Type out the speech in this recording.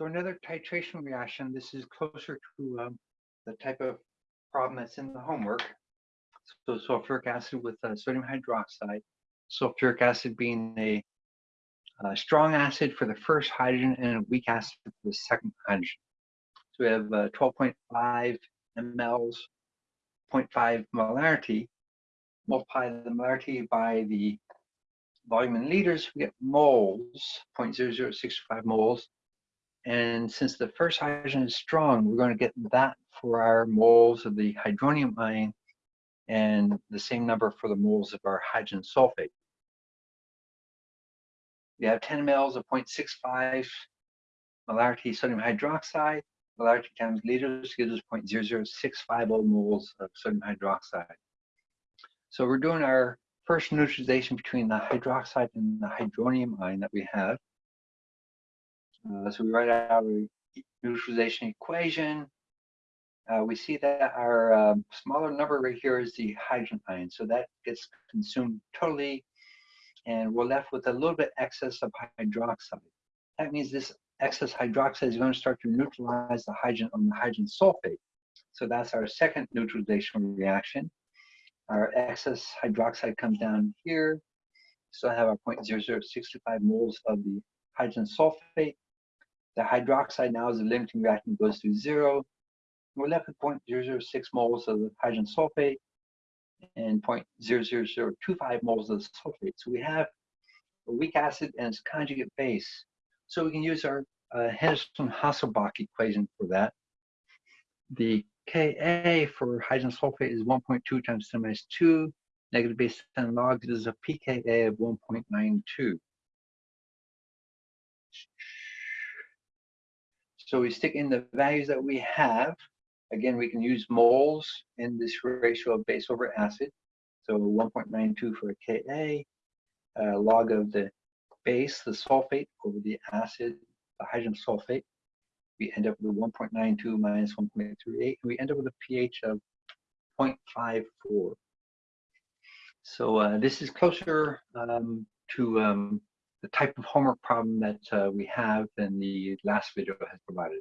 So another titration reaction, this is closer to um, the type of problem that's in the homework. So sulfuric acid with uh, sodium hydroxide, sulfuric acid being a, a, strong acid for the first hydrogen and a weak acid for the second hydrogen. So we have uh, 12.5 mLs, 0.5 molarity. Multiply the molarity by the volume in liters, we get moles, 0.0065 moles. And since the first hydrogen is strong, we're going to get that for our moles of the hydronium ion and the same number for the moles of our hydrogen sulfate. We have 10 mLs of 0.65 molarity sodium hydroxide. Molarity times liters gives us 0.00650 moles of sodium hydroxide. So we're doing our first neutralization between the hydroxide and the hydronium ion that we have. Uh, so we write out our neutralization equation. Uh, we see that our um, smaller number right here is the hydrogen ion. So that gets consumed totally and we're left with a little bit excess of hydroxide. That means this excess hydroxide is going to start to neutralize the hydrogen on the hydrogen sulfate. So that's our second neutralization reaction. Our excess hydroxide comes down here. So I have our 0.0065 moles of the hydrogen sulfate. The hydroxide now as a limiting reactant goes to zero. We're left with 0.006 moles of the hydrogen sulfate and 0.00025 moles of the sulfate. So we have a weak acid and its conjugate base. So we can use our uh, Henderson-Hasselbalch equation for that. The Ka for hydrogen sulfate is 1.2 times 10 minus 2. Negative base 10 log gives a pKa of 1.92. So we stick in the values that we have. Again, we can use moles in this ratio of base over acid. So 1.92 for Ka, uh, log of the base, the sulfate, over the acid, the hydrogen sulfate. We end up with 1.92 minus 1.38. and We end up with a pH of 0.54. So uh, this is closer um, to um, the type of homework problem that uh, we have than the last video has provided.